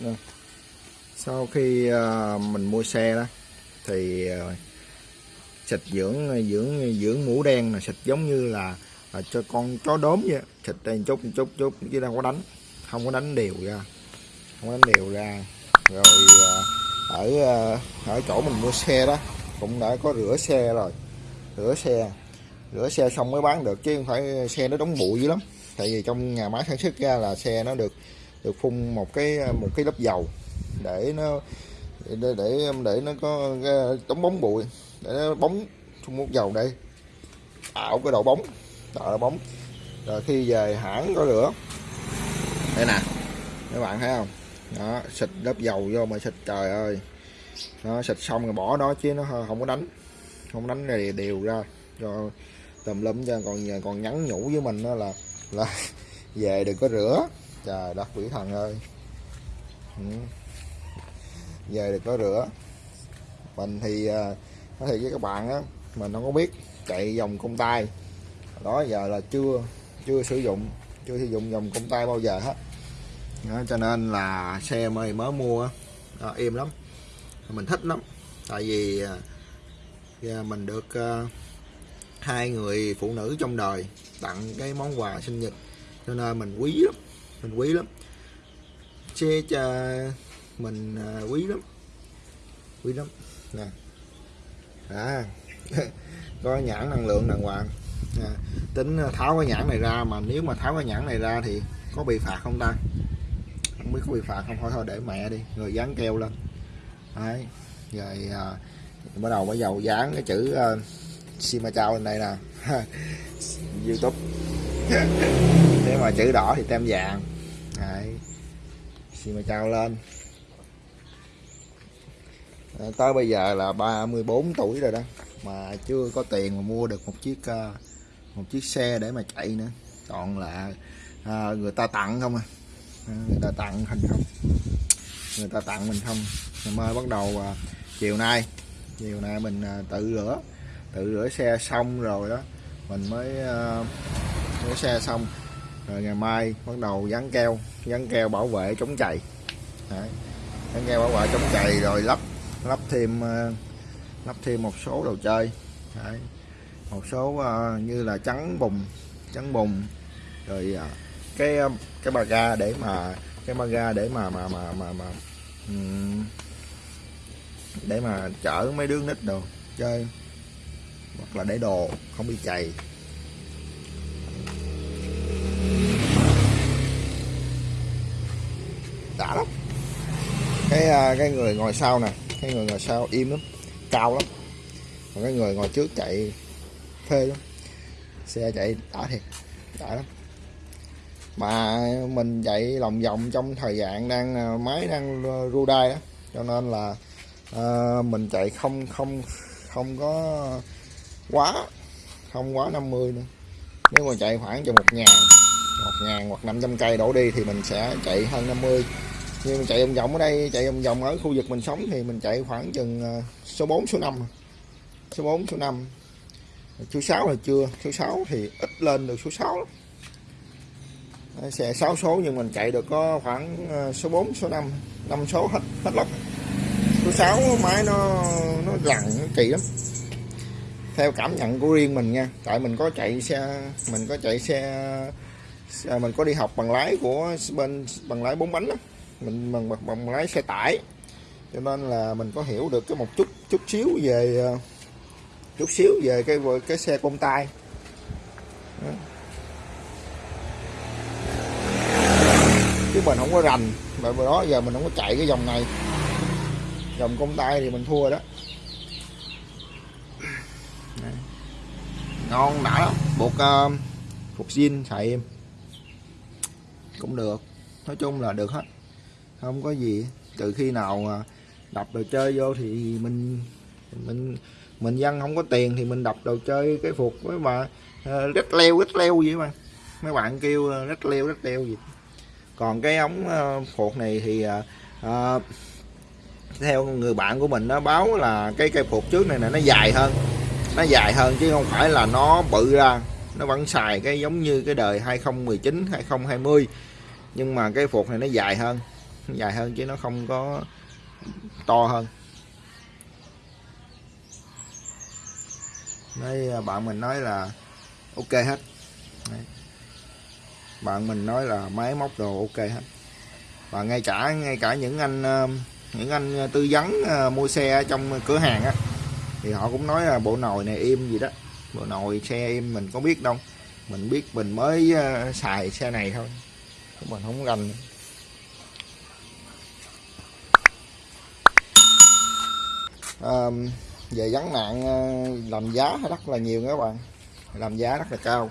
Vâng. sau khi à, mình mua xe đó thì à, xịt dưỡng à, dưỡng dưỡng mũ đen là xịt giống như là, là cho con chó đốm vậy. Xịt đây chút chút chút chứ đâu có đánh không có đánh đều ra không có đánh đều ra. Rồi ở ở chỗ mình mua xe đó cũng đã có rửa xe rồi rửa xe. Rửa xe xong mới bán được chứ không phải xe nó đóng bụi dữ lắm. Tại vì trong nhà máy sản xuất ra là xe nó được được phun một cái một cái lớp dầu để nó để để, để nó có chống bóng bụi để nó bóng phun một dầu đây. Tạo cái độ bóng tạo độ bóng. Rồi khi về hãng có rửa. Đây nè các bạn thấy không? Đó xịt lớp dầu vô mà xịt trời ơi. Nó xịt xong rồi bỏ đó chứ nó không có đánh. Không đánh này đều ra. Cho tùm lum cho còn còn nhắn nhủ với mình đó là là về đừng có rửa trời đất quỷ thần ơi. Ừ. về được có rửa. Mình thì à, nói thì với các bạn á mình không có biết chạy dòng công tay đó giờ là chưa chưa sử dụng chưa sử dụng dòng công tay bao giờ hết. Đó, cho nên là xe mới mới mua đó, im lắm. Mình thích lắm. Tại vì à, mình được uh, hai người phụ nữ trong đời tặng cái món quà sinh nhật. Cho nên mình quý lắm mình quý lắm. Xe cho mình à, quý lắm. Quý lắm. Nè. À. Có nhãn năng lượng đàng hoàng. À, tính tháo cái nhãn này ra mà nếu mà tháo cái nhãn này ra thì có bị phạt không ta? Không biết có bị phạt không? Thôi thôi để mẹ đi. Rồi dán keo lên. Đấy. Rồi à, bắt đầu bắt đầu dán cái chữ à, uh, Sima Chao lên đây nè. YouTube nếu mà chữ đỏ thì tem vàng. Đấy. mời trao lên. Ờ, tới bây giờ là 34 tuổi rồi đó mà chưa có tiền mà mua được một chiếc ờ, một chiếc xe để mà chạy nữa. Còn là à, người ta tặng không à? Người ta tặng thành không? Người ta tặng mình không? Ngày mai bắt đầu à, chiều nay. Chiều nay mình à, tự rửa. Tự rửa xe xong rồi đó mình mới à, rửa xe xong rồi ngày mai bắt đầu dán keo dán keo bảo vệ chống chày Đấy. dán keo bảo vệ chống chày rồi lắp lắp thêm ờ, lắp thêm một số đồ chơi Đấy. một số uh, như là trắng bùng trắng bùng rồi uh, cái cái ba ga để mà cái ba ga để mà mà mà mà, mà um, để mà chở mấy đứa nít đồ chơi hoặc là để đồ không bị chày cái cái người ngồi sau nè cái người ngồi sau im lắm cao lắm. Còn cái người ngồi trước chạy phê lắm xe chạy đã thiệt đã lắm. Mà mình chạy lòng vòng trong thời gian đang à, máy đang à, ru đai đó cho nên là à, mình chạy không không không có quá không quá 50 nữa. Nếu mà chạy khoảng cho một ngàn một ngàn hoặc 500 cây đổ đi thì mình sẽ chạy hơn 50 nhưng mình chạy vòng vòng ở đây, chạy vòng vòng ở khu vực mình sống thì mình chạy khoảng chừng ờ, số 4 số 5 à. số 4 số 5 số 6 là chưa, số 6 thì ít lên được số 6 lắm. xe 6 số nhưng mình chạy được có khoảng ờ, số 4 số 5 5 số hết hết lắm số 6 máy nó nó lặn nó kỳ lắm theo cảm nhận của riêng mình nha, tại mình có chạy xe, mình có chạy xe mình có đi học bằng lái của bên, bằng lái bốn bánh đó mình bằng, bằng bằng lái xe tải. Cho nên là mình có hiểu được cái một chút chút xíu về ờ, chút xíu về cái cái xe công tay đó. chứ mình không có rành bởi vì đó giờ mình không có chạy cái dòng này. Dòng công tay thì mình thua đó. Ngon đã. Lắm buộc ờ, uh, phục zin xài em. Cũng được. Nói chung là được hết không có gì. Từ khi nào đập đồ chơi vô thì mình mình mình dân không có tiền thì mình đập đồ chơi cái phục với mà ờ, rít rất leo rất leo vậy mà. Mấy bạn kêu ờ, rít rất leo rất leo gì. Còn cái ống ờ, phục này thì à, theo người bạn của mình nó báo là cái cây phục trước này là nó dài hơn. Nó dài hơn chứ không phải là nó bự ra. Nó vẫn xài cái giống như cái đời 2019 2020 nhưng mà cái phục này nó dài hơn. dài hơn chứ nó không có to hơn. Nói à, bạn mình nói là ok hết. Đấy. bạn mình nói là máy móc đồ ok hết. Và ngay cả ngay cả những anh à, những anh à, tư vấn mua xe trong cửa hàng á, thì họ cũng nói là bộ nồi này im gì đó. Bộ nồi xe im mình có biết đâu. Mình biết mình mới xài xe này thôi. Mình không rành. À, về gắn nạn ờ, làm giá rất là nhiều các bạn. Làm giá rất là cao.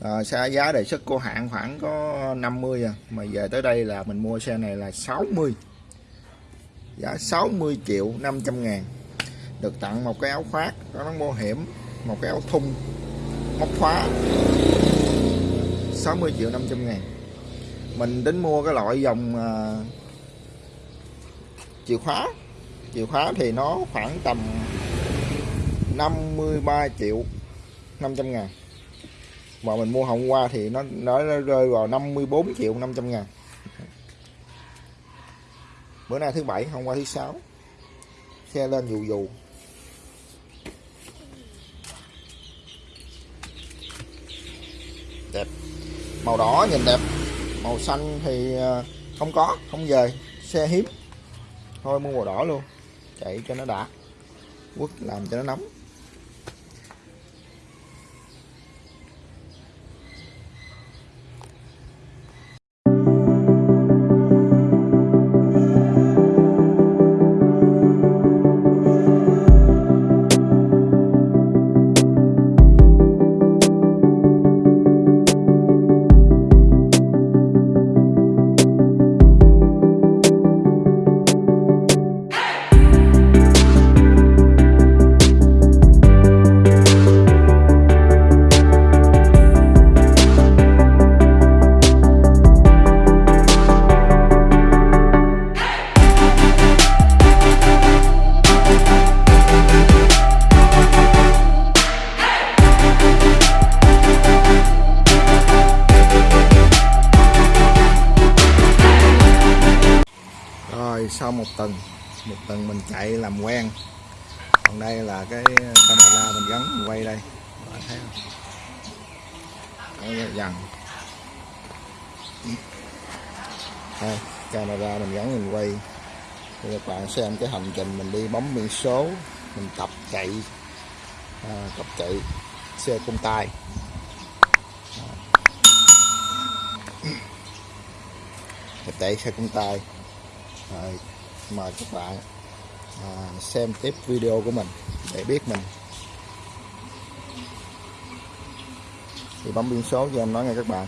À, xe giá đề xuất của hãng khoảng có 50 à mà về tới đây là mình mua xe này là 60 giá 60 triệu 500 ngàn. Được tặng một cái áo khoác có nón bảo hiểm một cái áo thun móc khóa. 60 triệu 500 ngàn. Mình tính mua cái loại dòng uh, chìa khóa chìa khóa thì nó khoảng tầm 53 triệu 500 ngàn. Mà mình mua hôm qua thì nó nó rơi vào 54 triệu 500 ngàn. Bữa nay thứ bảy, hôm qua thứ sáu. Xe lên dù dù. Đẹp. Màu đỏ nhìn đẹp. Màu xanh thì ờ, không có, không về. Xe hiếm. Thôi mua màu đỏ luôn chạy cho nó đã quất làm cho nó nóng. Một tuần mình chạy làm quen. Còn đây là cái camera mình gắn mình quay đây. Bạn thấy không? Đấy, dần đây, camera mình gắn mình quay. Thì các bạn xem cái hành trình mình đi bấm biển số mình tập chạy. À, tập chạy xe công tay tập chạy xe công tay rồi, mời các bạn à, xem tiếp video của mình để biết mình. Thì bấm biên số cho em nói nghe các bạn.